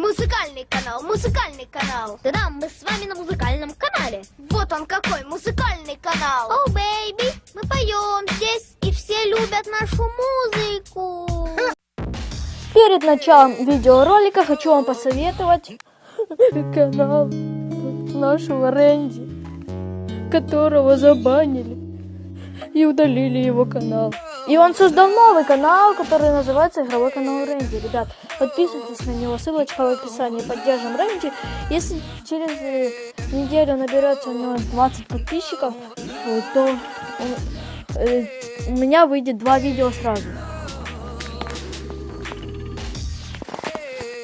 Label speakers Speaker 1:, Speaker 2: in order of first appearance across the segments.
Speaker 1: Музыкальный канал, музыкальный канал. Да-да, мы с вами на музыкальном канале. Вот он какой музыкальный канал. О, baby, мы поем здесь, и все любят нашу музыку.
Speaker 2: Перед началом видеоролика хочу вам посоветовать канал нашего Рэнди, которого забанили и удалили его канал. И он создал новый канал, который называется Игровой канал Рэнди. Ребят, подписывайтесь на него, ссылочка в описании. Поддержим Рэнди. Если через э, неделю наберется у него 20 подписчиков, то э, у меня выйдет два видео сразу.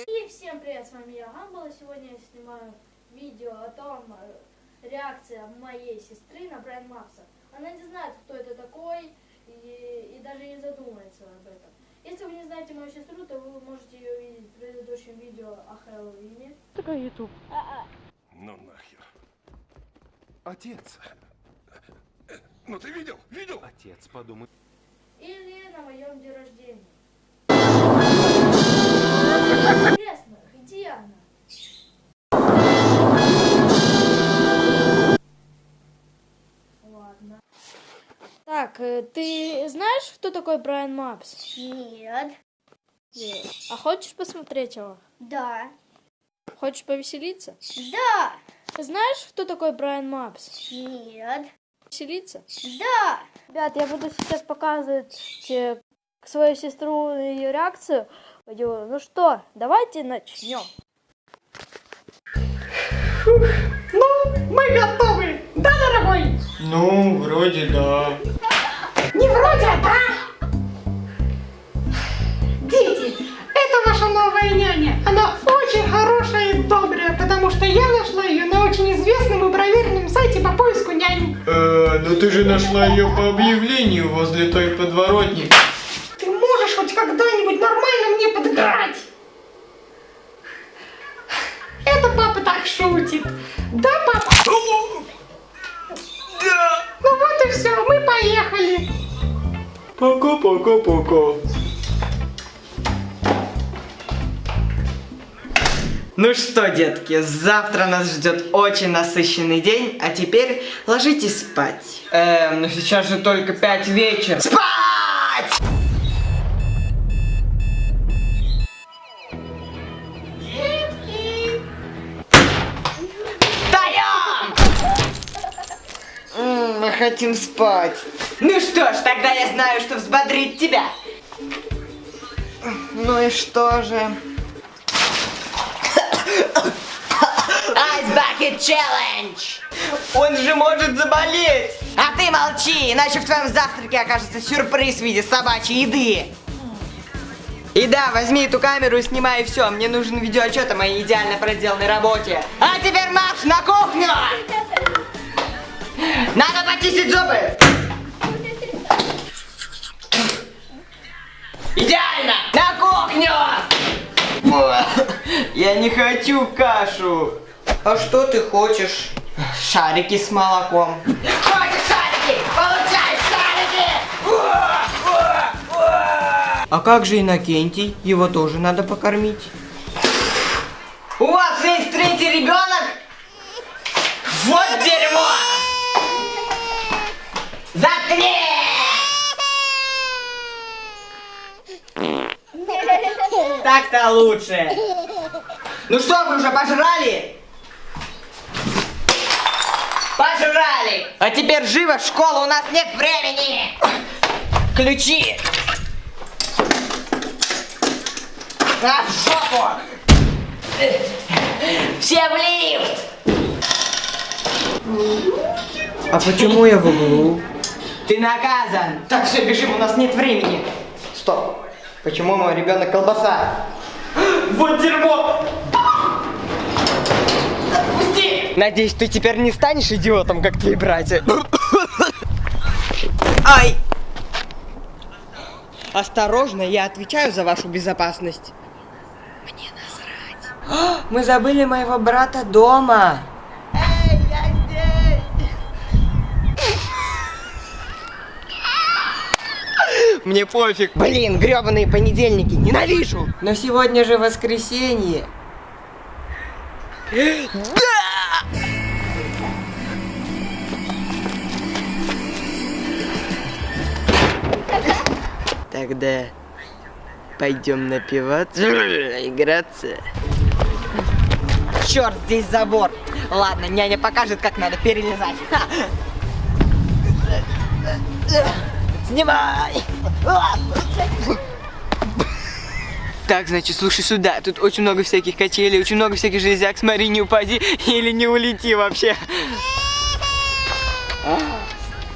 Speaker 2: И всем привет, с вами я Гамбала. Сегодня я снимаю видео о том, э, реакция моей сестры на Брайан Мапса. Она не знает, кто это такой, даже не задумается об этом. Если вы не знаете мою сестру, то вы можете ее видеть в предыдущем видео о Хэллоуине. Такой YouTube.
Speaker 3: Ну нахер. Отец. Ну ты видел? Видел?
Speaker 4: Отец, подумай.
Speaker 2: Или на моем день рождения. Интересно, где она? Ты знаешь, кто такой Брайан Мапс?
Speaker 1: Нет.
Speaker 2: А хочешь посмотреть его?
Speaker 1: Да.
Speaker 2: Хочешь повеселиться?
Speaker 1: Да.
Speaker 2: Знаешь, кто такой Брайан Мапс?
Speaker 1: Нет.
Speaker 2: Веселиться?
Speaker 1: Да.
Speaker 2: Ребят, я буду сейчас показывать э, свою сестру ее реакцию. Ну что, давайте начнем.
Speaker 5: Ну, мы готовы, да, дорогой?
Speaker 6: Ну, вроде да.
Speaker 5: Новая няня. Она очень хорошая и добрая, потому что я нашла ее на очень известном и проверенном сайте по поиску нянь.
Speaker 6: Э, ну ты же нашла ее по объявлению возле той подворотни.
Speaker 5: Ты можешь хоть когда-нибудь нормально мне подыграть? Это папа так шутит. Да, папа? Ну вот и все, мы поехали.
Speaker 6: Пока-пока-пока.
Speaker 7: Ну что, детки, завтра нас ждет очень насыщенный день, а теперь ложитесь спать.
Speaker 6: Эм, ну сейчас же только пять вечера.
Speaker 7: Спать! Детки! Встаем! Мы хотим спать. Ну что ж, тогда я знаю, что взбодрит тебя. Ну и что же? Ice Bucket Challenge! Он же может заболеть! А ты молчи, иначе в твоем завтраке окажется сюрприз в виде собачьей еды. И да, возьми эту камеру и снимай все. Мне нужен видеоотчет о моей идеально проделанной работе. А теперь марш на кухню! Надо почистить зубы! Идеально! На кухню! Я не хочу кашу. А что ты хочешь? Шарики с молоком. Хочешь шарики? Получай шарики! А как же Иннокентий? Его тоже надо покормить. У вас есть третий ребенок? Вот дерьмо! Заткни! Так-то лучше. Ну что, вы уже пожрали? Пожрали! А теперь живо в школу, у нас нет времени! Ключи! На в жопу! Все в лифт!
Speaker 6: А почему я в углу?
Speaker 7: Ты наказан! Так, все, бежим, у нас нет времени. Стоп. Почему мой ребенок колбаса? Вот дерьмо! Отпусти! Надеюсь, ты теперь не станешь идиотом, как твои братья. Ай! Осторожно, я отвечаю за вашу безопасность. Мне насрать. Мы забыли моего брата дома. Мне пофиг. Блин, гребаные понедельники, ненавижу. Но сегодня же воскресенье. Тогда пойдем напиваться, играться. Черт, здесь забор. Ладно, няня покажет, как надо перелезать. Снимай! Так, значит, слушай сюда. Тут очень много всяких качелей, очень много всяких железяк. Смотри, не упади или не улети вообще.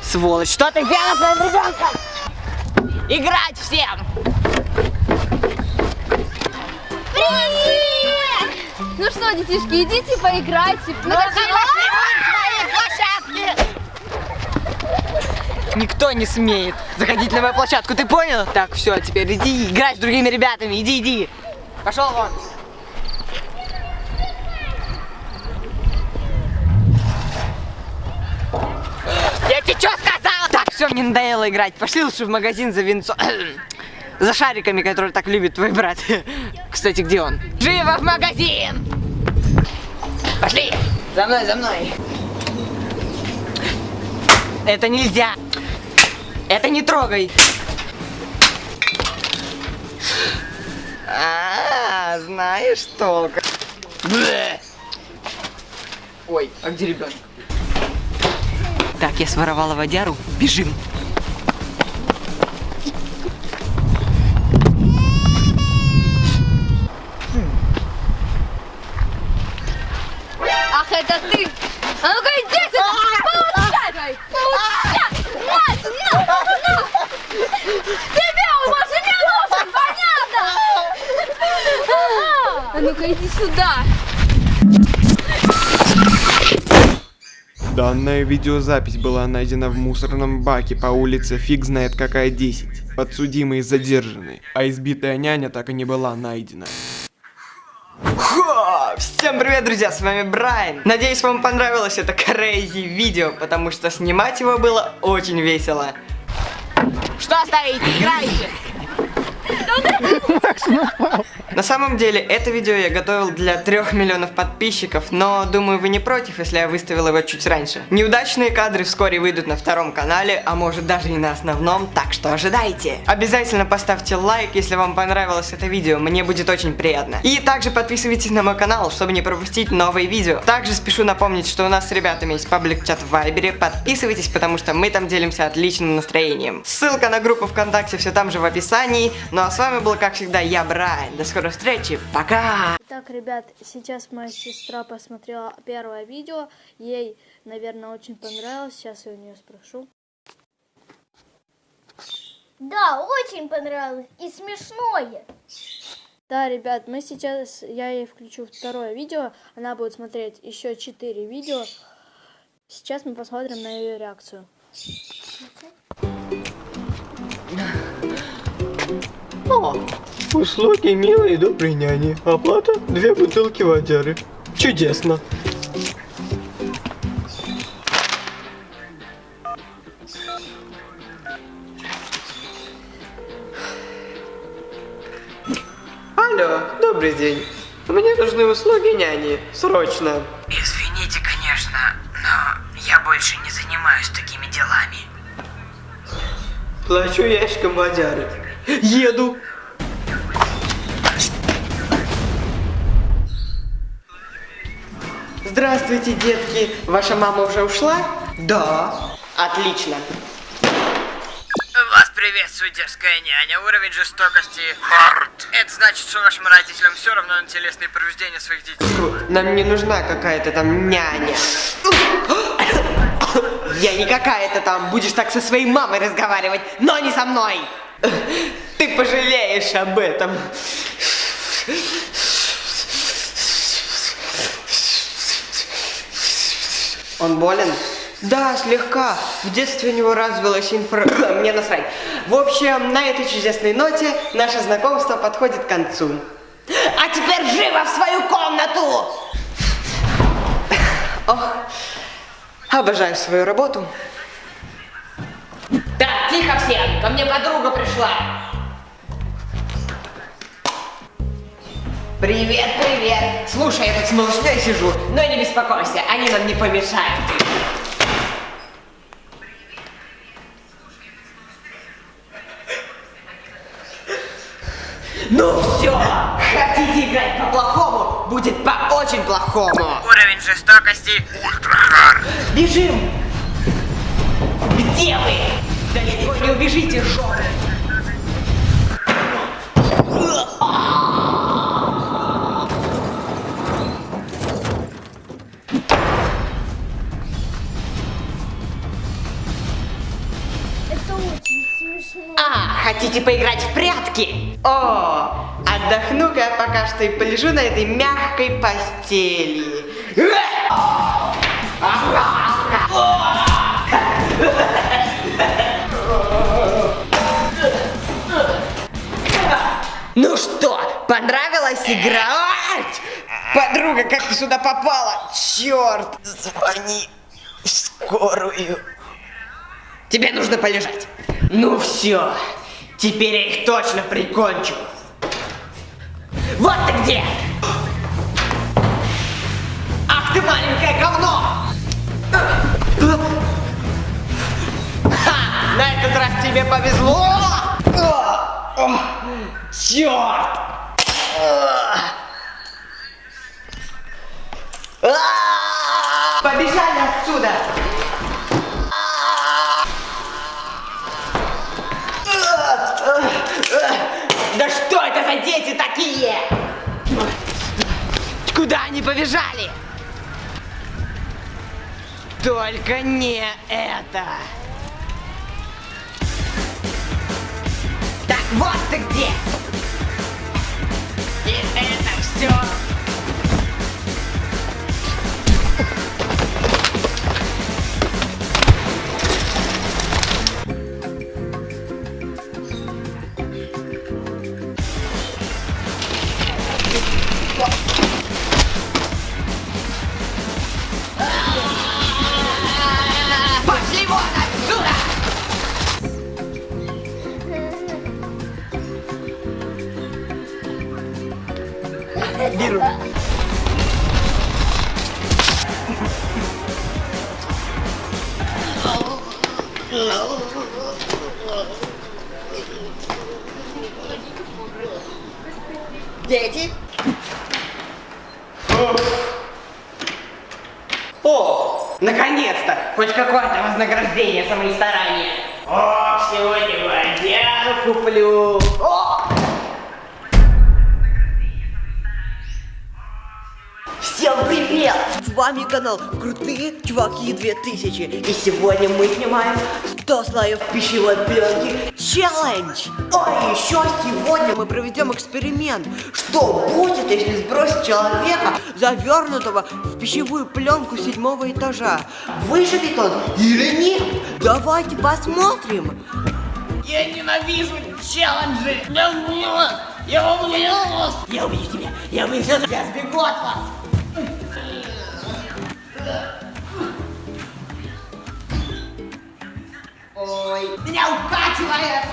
Speaker 7: Сволочь, что ты сделал с моим ребенком? Играть всем!
Speaker 2: Ну что, детишки, идите поиграйте. Ну,
Speaker 7: Никто не смеет заходить на мою площадку, ты понял? Так, все, теперь иди играй с другими ребятами, иди, иди. Пошел вон. Я тебе что сказала? Так, все, мне надоело играть. Пошли лучше в магазин за винцо... За шариками, которые так любит твой брат. Кстати, где он? Живо в магазин! Пошли! За мной, за мной! Это нельзя! Это не трогай! А, знаешь толк. Блэ. Ой, а где ребенок? Так, я своровала водяру. Бежим.
Speaker 2: А ну-ка иди сюда!
Speaker 6: Данная видеозапись была найдена в мусорном баке по улице фиг знает какая 10. Подсудимый задержанный, а избитая няня так и не была найдена.
Speaker 7: Хо! Всем привет, друзья, с вами Брайан. Надеюсь, вам понравилось это crazy видео, потому что снимать его было очень весело. Что стоите? Играйте! На самом деле, это видео я готовил для трех миллионов подписчиков, но думаю, вы не против, если я выставил его чуть раньше. Неудачные кадры вскоре выйдут на втором канале, а может даже и на основном, так что ожидайте. Обязательно поставьте лайк, если вам понравилось это видео, мне будет очень приятно. И также подписывайтесь на мой канал, чтобы не пропустить новые видео. Также спешу напомнить, что у нас с ребятами есть паблик-чат в Вайбере, подписывайтесь, потому что мы там делимся отличным настроением. Ссылка на группу ВКонтакте все там же в описании. Ну а с вами был, как всегда, я, Брайан. До скорой встречи, пока!
Speaker 2: Итак, ребят, сейчас моя сестра посмотрела первое видео. Ей, наверное, очень понравилось. Сейчас я у нее спрошу.
Speaker 1: Да, очень понравилось и смешное.
Speaker 2: Да, ребят, мы сейчас, я ей включу второе видео. Она будет смотреть еще четыре видео. Сейчас мы посмотрим на ее реакцию.
Speaker 6: О, услуги милой и доброй няни. Оплата две бутылки водяры. Чудесно.
Speaker 7: Алло, добрый день. Мне нужны услуги няни. Срочно.
Speaker 4: Извините, конечно, но я больше не занимаюсь такими делами.
Speaker 7: Плачу ящиком водяры. Еду. Здравствуйте, детки. Ваша мама уже ушла? Да. Отлично.
Speaker 4: Вас приветствует дерзкая няня. Уровень жестокости Хард. Это значит, что вашим родителям все равно на телесные повреждения своих детей.
Speaker 7: Нам не нужна какая-то там няня. Я не какая-то там. Будешь так со своей мамой разговаривать, но не со мной. Ты пожалеешь об этом. Он болен? Да, слегка. В детстве у него развилась инфра... Мне насрать. В общем, на этой чудесной ноте наше знакомство подходит к концу. А теперь живо в свою комнату! Ох, обожаю свою работу. Так, тихо все, ко мне подруга пришла. Привет, привет. Слушай, я тут с малышней сижу, но не беспокойся, они нам не помешают. Ну все, хотите играть по-плохому, будет по очень плохому.
Speaker 4: Уровень жестокости
Speaker 7: Бежим! Где вы? Далеко не убежите, жопы! А, хотите поиграть в прятки? О, отдохну-ка пока что и полежу на этой мягкой постели. Ну что, понравилась играть? Подруга, как ты сюда попала? Черт, звони в скорую. Тебе нужно полежать. Ну все, теперь я их точно прикончу. Вот ты где! Ах ты маленькое говно! Ха, на этот раз тебе повезло! Черт! Побежали отсюда! Да что это за дети такие? Куда они побежали? Только не это. Так вот ты где. Всем привет! С вами канал Крутые Чуваки 2000 И сегодня мы снимаем 100 слоев пищевой пленки челлендж! А еще сегодня мы проведем эксперимент Что будет, если сбросить человека, завернутого в пищевую пленку седьмого этажа? Выживет он или нет? Давайте посмотрим! Я ненавижу челленджи! Я убью вас! Я убью тебя! Я убью тебя! Я сбегу от вас! Ой, меня укачивает!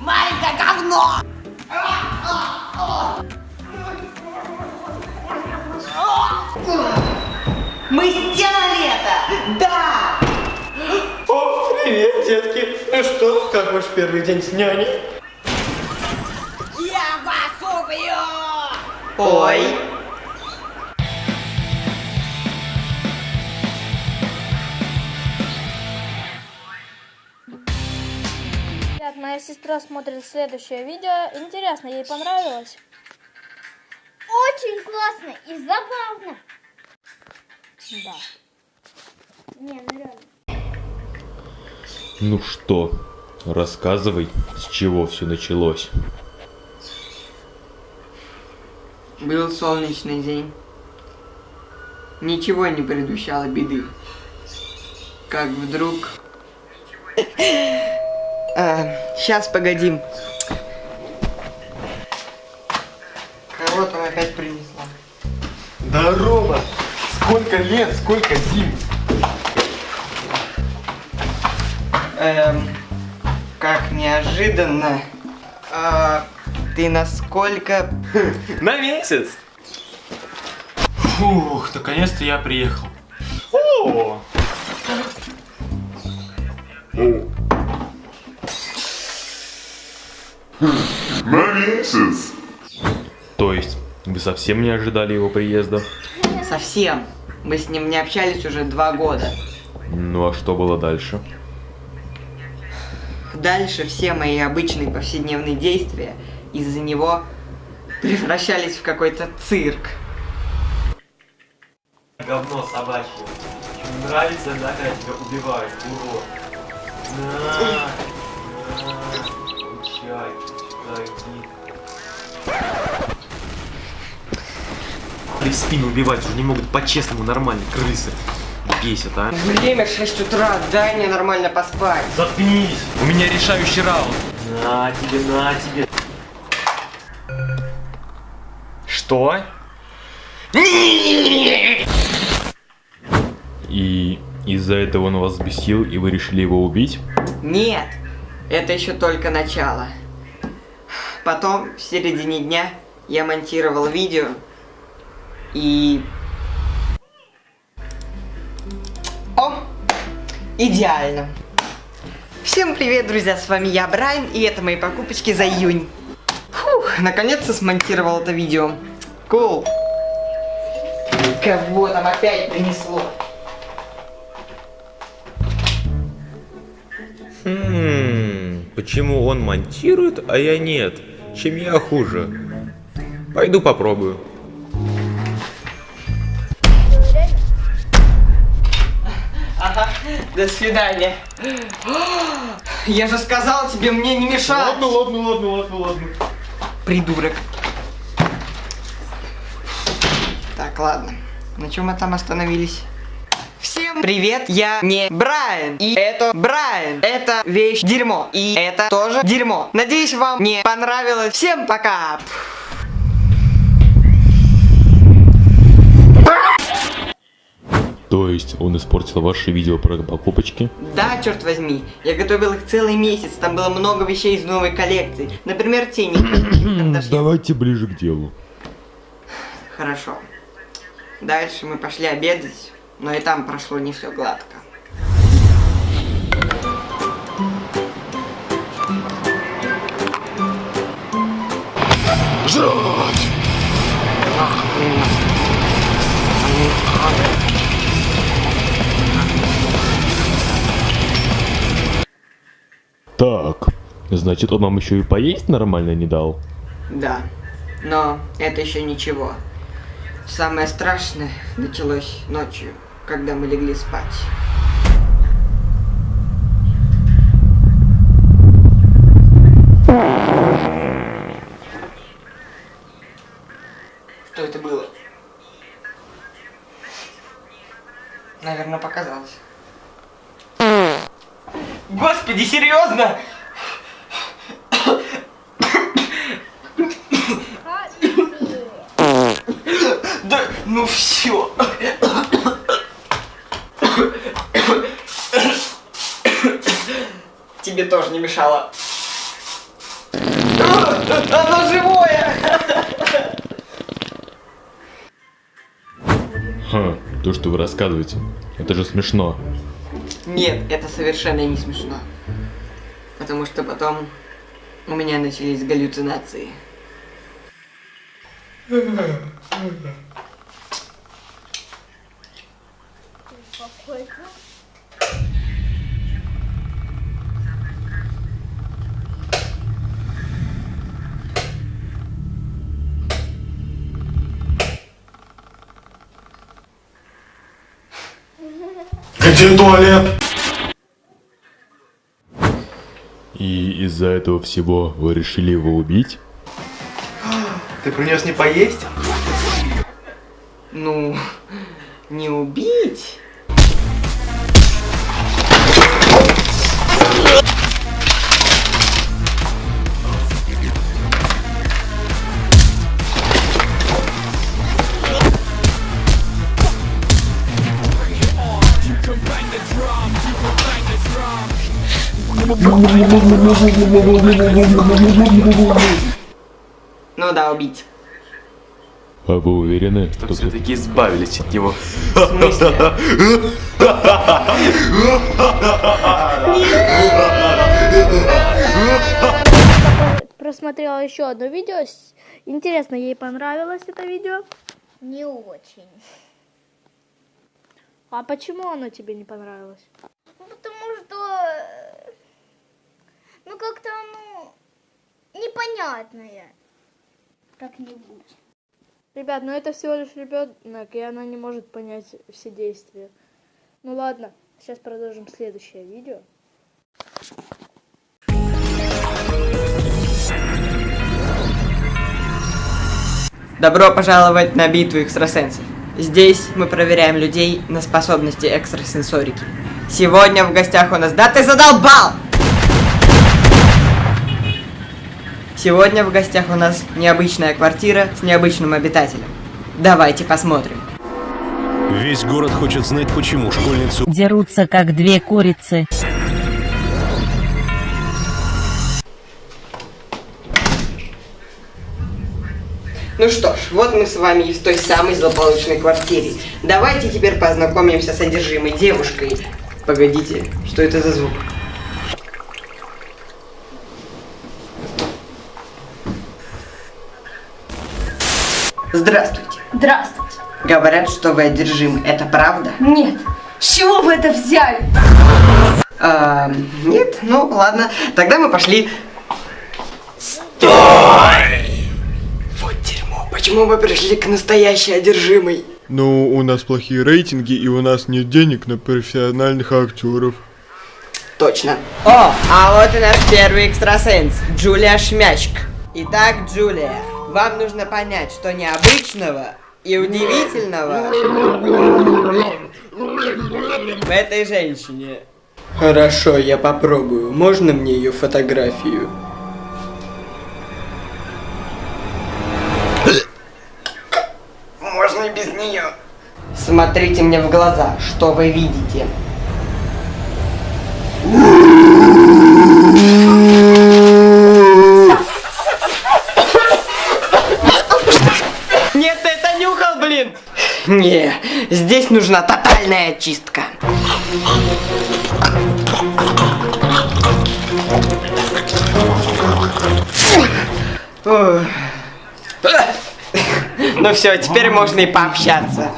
Speaker 7: Маленькое говно! Мы сделали это! Да!
Speaker 6: О, привет, детки. Ну что, как ваш первый день с няней?
Speaker 7: Я вас убью! Ой!
Speaker 2: Моя сестра смотрит следующее видео. Интересно, ей понравилось?
Speaker 1: Очень классно и забавно.
Speaker 2: Да.
Speaker 1: Не, ну реально.
Speaker 8: Ну что, рассказывай, с чего все началось.
Speaker 7: Был солнечный день. Ничего не предвещало беды. Как вдруг... сейчас, погодим. Кого там опять принесла?
Speaker 3: Здорово! Сколько лет, сколько зим!
Speaker 7: Эм, как неожиданно. А, ты насколько...
Speaker 3: На месяц. Фух, наконец-то я приехал. О!
Speaker 8: То есть, вы совсем не ожидали его приезда?
Speaker 7: Совсем. Мы с ним не общались уже два года.
Speaker 8: Ну а что было дальше?
Speaker 7: Дальше все мои обычные повседневные действия из-за него превращались в какой-то цирк.
Speaker 3: Говно собачье. Нравится, да, когда тебя убивают, урод? На, на, в спину убивать уже не могут по-честному, нормально, крысы. Бесит, а?
Speaker 7: Время 6 утра, дай мне нормально поспать.
Speaker 3: Заткнись! У меня решающий раунд. На тебе, на тебе. Что?
Speaker 8: И из-за этого он вас взбесил, и вы решили его убить?
Speaker 7: Нет, это еще только начало. Потом, в середине дня, я монтировал видео и... О! Идеально! Всем привет, друзья, с вами я, Брайан, и это мои покупочки за июнь. Фух, наконец-то смонтировал это видео. Кул. Кого там опять принесло?
Speaker 8: Хм, почему он монтирует, а я нет? Чем я хуже? Пойду попробую.
Speaker 7: Ага, до свидания. Я же сказал тебе мне не мешать.
Speaker 3: Ладно, ладно, ладно, ладно, ладно.
Speaker 7: Придурок. Так, ладно. На чем мы там остановились? Привет, я не Брайан. И это Брайан. Это вещь дерьмо. И это тоже дерьмо. Надеюсь, вам не понравилось. Всем пока.
Speaker 8: То есть он испортил ваши видео про покупочки?
Speaker 7: Да, черт возьми, я готовил их целый месяц, там было много вещей из новой коллекции. Например, тени.
Speaker 8: Давайте ближе к делу.
Speaker 7: Хорошо. Дальше мы пошли обедать, но и там прошло не все гладко.
Speaker 8: Так, значит он вам еще и поесть нормально не дал?
Speaker 7: Да, но это еще ничего. Самое страшное началось ночью, когда мы легли спать. Что это было? Наверное, показалось. Господи, серьезно? Да, ну все. Тебе тоже не мешало. А, Оно живое!
Speaker 8: Ха, то, что вы рассказываете, это же смешно.
Speaker 7: Нет, это совершенно не смешно. Потому что потом у меня начались галлюцинации.
Speaker 3: Где туалет?
Speaker 8: И из-за этого всего вы решили его убить?
Speaker 3: Ты принес не поесть?
Speaker 7: Ну, не убить. Ну да, убить.
Speaker 9: А вы уверены,
Speaker 3: что, все-таки избавились от него?
Speaker 2: Просмотрела еще одно видео. Интересно, ей понравилось это видео?
Speaker 1: Не очень.
Speaker 2: А почему оно тебе не понравилось?
Speaker 1: Ну, потому что э, ну, как-то оно непонятное. Как-нибудь.
Speaker 2: Ребят, ну это всего лишь ребенок, и она не может понять все действия. Ну ладно, сейчас продолжим следующее видео.
Speaker 7: Добро пожаловать на битву экстрасенсов. Здесь мы проверяем людей на способности экстрасенсорики. Сегодня в гостях у нас... Да ты задолбал! Сегодня в гостях у нас необычная квартира с необычным обитателем. Давайте посмотрим.
Speaker 10: Весь город хочет знать, почему школьницу
Speaker 11: Дерутся, как две курицы.
Speaker 7: Ну что ж, вот мы с вами и в той самой злополучной квартире. Давайте теперь познакомимся с одержимой девушкой. Погодите, что это за звук? Здравствуйте.
Speaker 12: Здравствуйте.
Speaker 7: Говорят, что вы одержимы. Это правда?
Speaker 12: Нет. С чего вы это взяли?
Speaker 7: А, нет? Ну, ладно. Тогда мы пошли. Стой! Вот дерьмо. Почему мы пришли к настоящей одержимой?
Speaker 6: Ну, у нас плохие рейтинги, и у нас нет денег на профессиональных актеров.
Speaker 7: Точно. О, а вот и наш первый экстрасенс, Джулия Шмячк. Итак, Джулия, вам нужно понять, что необычного и удивительного в этой женщине. Хорошо, я попробую. Можно мне ее фотографию? Можно и без нее. Смотрите мне в глаза, что вы видите. Не, здесь нужна тотальная очистка. Ну все, теперь можно и пообщаться.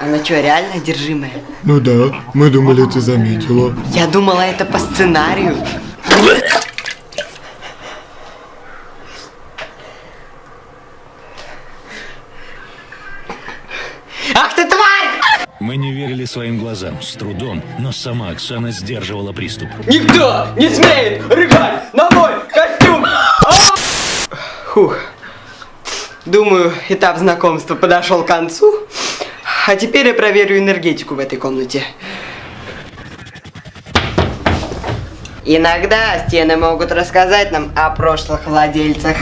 Speaker 7: Она что, реально одержимая?
Speaker 6: Ну да, мы думали, ты заметила.
Speaker 7: Я думала, это по сценарию. Ах ты тварь!
Speaker 10: Мы не верили своим глазам, с трудом, но сама Оксана сдерживала приступ.
Speaker 7: Никто не смеет рыгать на мой костюм! А! Фух. Думаю, этап знакомства подошел к концу. А теперь я проверю энергетику в этой комнате. Иногда стены могут рассказать нам о прошлых владельцах.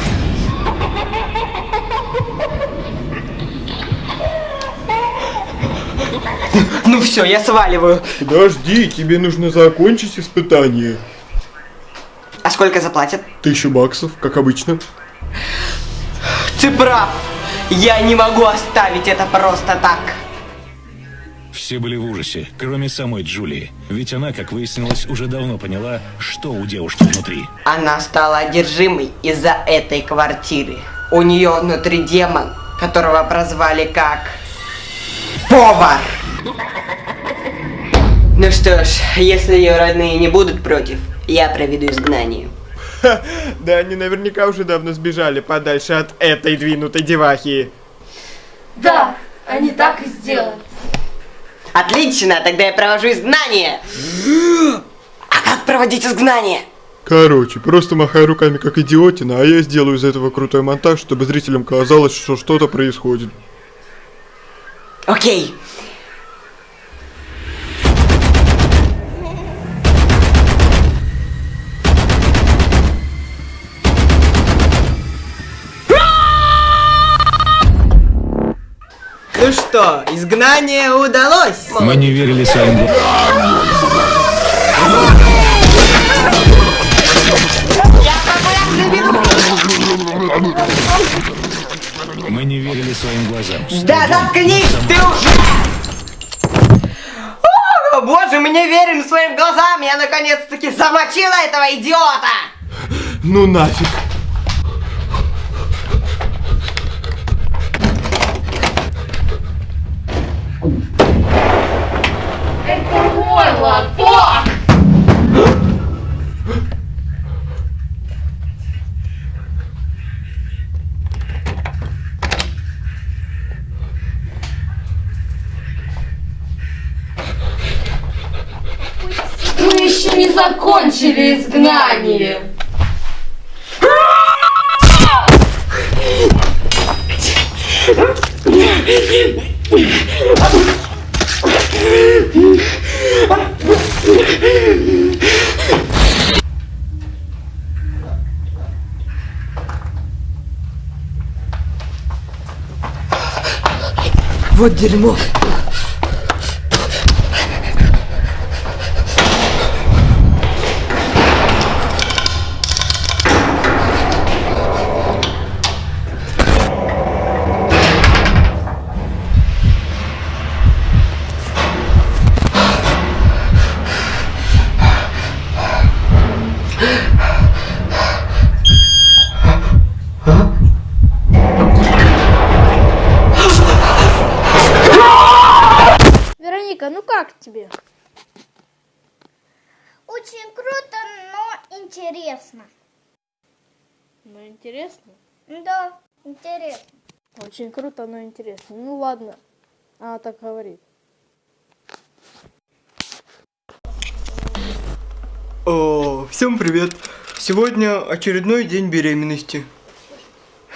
Speaker 7: Ну все, я сваливаю.
Speaker 6: Подожди, тебе нужно закончить испытание.
Speaker 7: А сколько заплатят?
Speaker 6: Тысячу баксов, как обычно.
Speaker 7: Ты прав. Я не могу оставить это просто так.
Speaker 10: Все были в ужасе, кроме самой Джулии. Ведь она, как выяснилось, уже давно поняла, что у девушки внутри.
Speaker 7: Она стала одержимой из-за этой квартиры. У нее внутри демон, которого прозвали как... Повар! Ну что ж, если ее родные не будут против, я проведу изгнание.
Speaker 6: Да они наверняка уже давно сбежали подальше от этой двинутой девахи.
Speaker 12: Да, они так и сделали.
Speaker 7: Отлично, тогда я провожу изгнание. А как проводить изгнание?
Speaker 6: Короче, просто махай руками как идиотина, а я сделаю из этого крутой монтаж, чтобы зрителям казалось, что что-то происходит.
Speaker 7: Окей. Ну что, изгнание удалось?
Speaker 10: Мы не верили своим глазам.
Speaker 7: Я популярный вирус!
Speaker 10: Мы не верили своим глазам.
Speaker 7: Да заткнись ты уже! О, боже, мы не верим своим глазам! Я наконец-таки замочила этого идиота!
Speaker 6: Ну нафиг.
Speaker 12: Закончили изгнание.
Speaker 7: Вот дерьмо.
Speaker 1: Интересно.
Speaker 2: Очень круто, но интересно. Ну ладно. Она так говорит.
Speaker 13: О, всем привет! Сегодня очередной день беременности.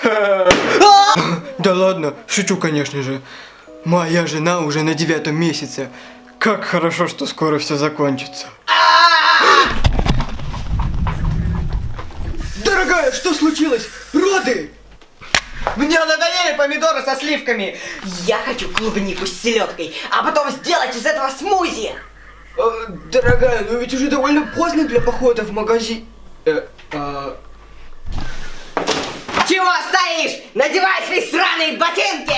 Speaker 13: Да ладно, шучу, конечно же. Моя жена уже на девятом месяце. Как хорошо, что скоро все закончится. Дорогая, что случилось? Роды!
Speaker 7: Мне надоели помидоры со сливками. Я хочу клубнику с селедкой, а потом сделать из этого смузи.
Speaker 13: Э, дорогая, но ведь уже довольно поздно для похода в магазин. Э, а,
Speaker 7: Чего стоишь? Надевай свои сраные ботинки!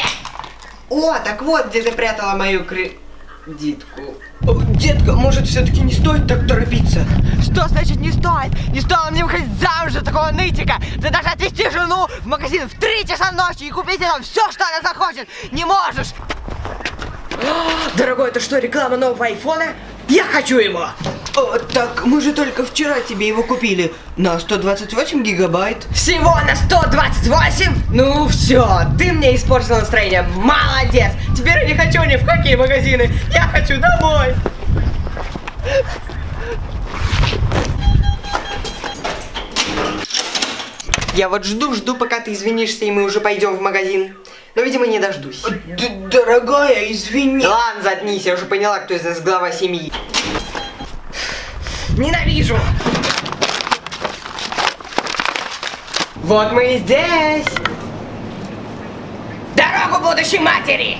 Speaker 7: О, так вот, где ты прятала мою кредитку.
Speaker 13: О, Детка, может все-таки не стоит так торопиться?
Speaker 7: Что значит не стоит? Не стоило мне выходить замуж за такого нытика. Ты даже отвезти жену в магазин в 3 часа ночи и купить ей там все, что она захочет. Не можешь. Дорогой, это что, реклама нового айфона? Я хочу его.
Speaker 13: О, так мы же только вчера тебе его купили на 128 гигабайт.
Speaker 7: Всего на 128? Ну все, ты мне испортил настроение. Молодец. Теперь я не хочу ни в какие магазины. Я хочу домой. Я вот жду-жду, пока ты извинишься, и мы уже пойдем в магазин. Но, видимо, не дождусь.
Speaker 13: Д дорогая, извини.
Speaker 7: Да ладно, заткнись, я уже поняла, кто из нас глава семьи. Ненавижу! Вот мы и здесь! Дорогу будущей матери!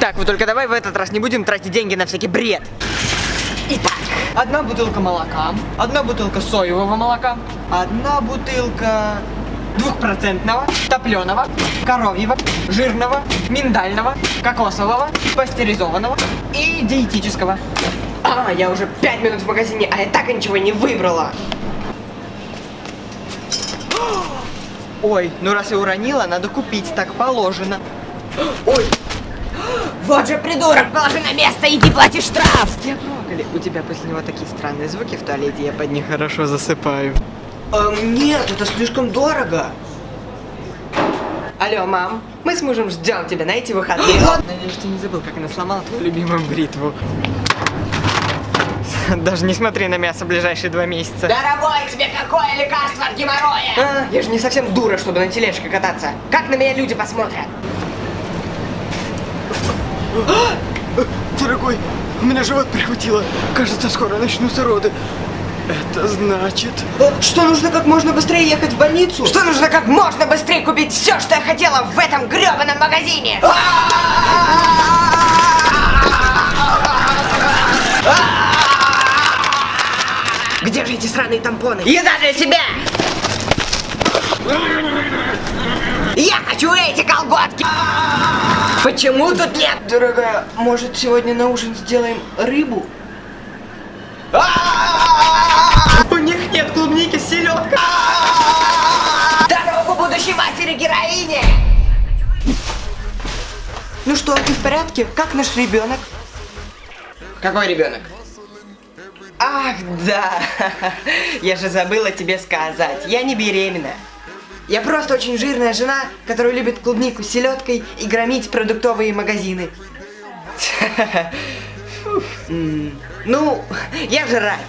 Speaker 7: Так, вот только давай в этот раз не будем тратить деньги на всякий бред. Одна бутылка молока, одна бутылка соевого молока, одна бутылка двухпроцентного, топленого, коровьего, жирного, миндального, кокосового, пастеризованного и диетического. А, я уже пять минут в магазине, а я так ничего не выбрала. Ой, ну раз я уронила, надо купить, так положено. Ой, вот же придурок, положи на место, иди плати штраф. Тебя брокколи. У тебя после него такие странные звуки в туалете, я под них хорошо засыпаю.
Speaker 13: Эм, нет, это слишком дорого.
Speaker 7: Алло, мам, мы с мужем ждем тебя на эти выходные. Надеюсь, ты не забыл, как она сломала твою любимую бритву. Даже не смотри на мясо ближайшие два месяца. Дорогой, тебе какое лекарство от геморроя? А, я же не совсем дура, чтобы на тележке кататься. Как на меня люди посмотрят?
Speaker 13: Дорогой, у меня живот прихватило. Кажется, скоро начнутся роды. Это значит... Что нужно как можно быстрее ехать в больницу?
Speaker 7: Что нужно как можно быстрее купить все, что я хотела в этом гребаном магазине? Где же эти сраные тампоны? Еда для тебя! Я хочу эти колготки! Почему тут нет?
Speaker 13: Дорогая, может сегодня на ужин сделаем рыбу?
Speaker 7: У них нет клубники с селедкой! Дорогу будущей матери героине!
Speaker 13: Ну что, ты в порядке? Как наш ребенок?
Speaker 7: Какой ребенок? Ах, да! Я же забыла тебе сказать. Я не беременна. Я просто очень жирная жена, которая любит клубнику с селедкой и громить продуктовые магазины. Ну, я жрать.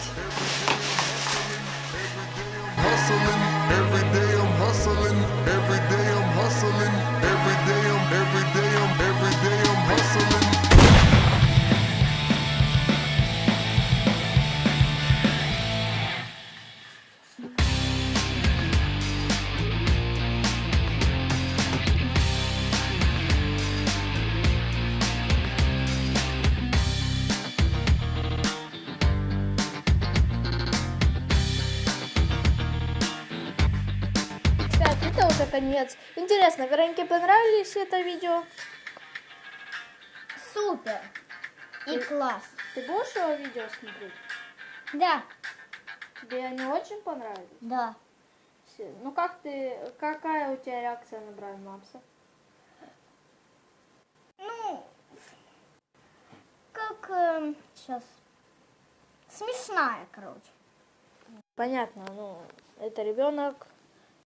Speaker 2: Понравились это видео?
Speaker 1: Супер. И класс.
Speaker 2: Ты будешь его видео смотреть?
Speaker 1: Да.
Speaker 2: Тебе они очень понравились?
Speaker 1: Да.
Speaker 2: Всё. Ну как ты, какая у тебя реакция на Брайан Мапса?
Speaker 1: Ну, как сейчас смешная, короче.
Speaker 2: Понятно, ну, это ребенок,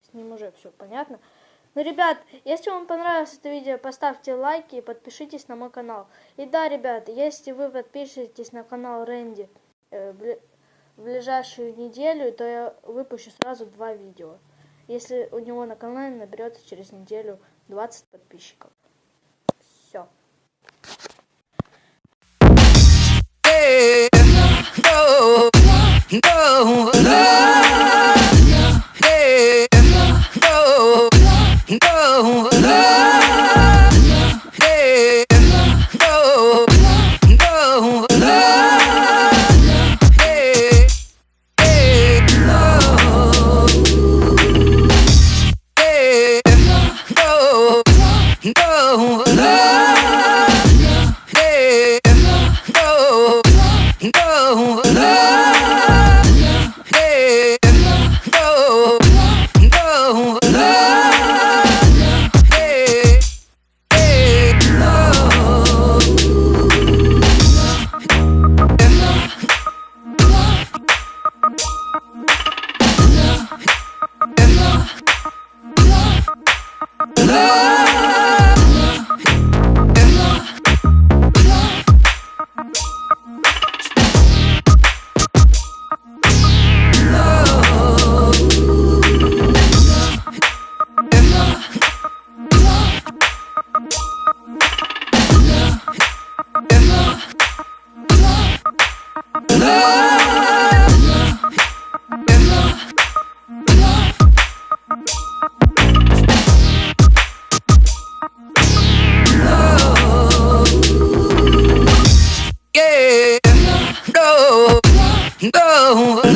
Speaker 2: с ним уже все понятно. Ну, ребят, если вам понравилось это видео, поставьте лайки и подпишитесь на мой канал. И да, ребят, если вы подпишетесь на канал Рэнди э, в ближайшую неделю, то я выпущу сразу два видео. Если у него на канале наберется через неделю 20 подписчиков. Все.
Speaker 12: कहूँ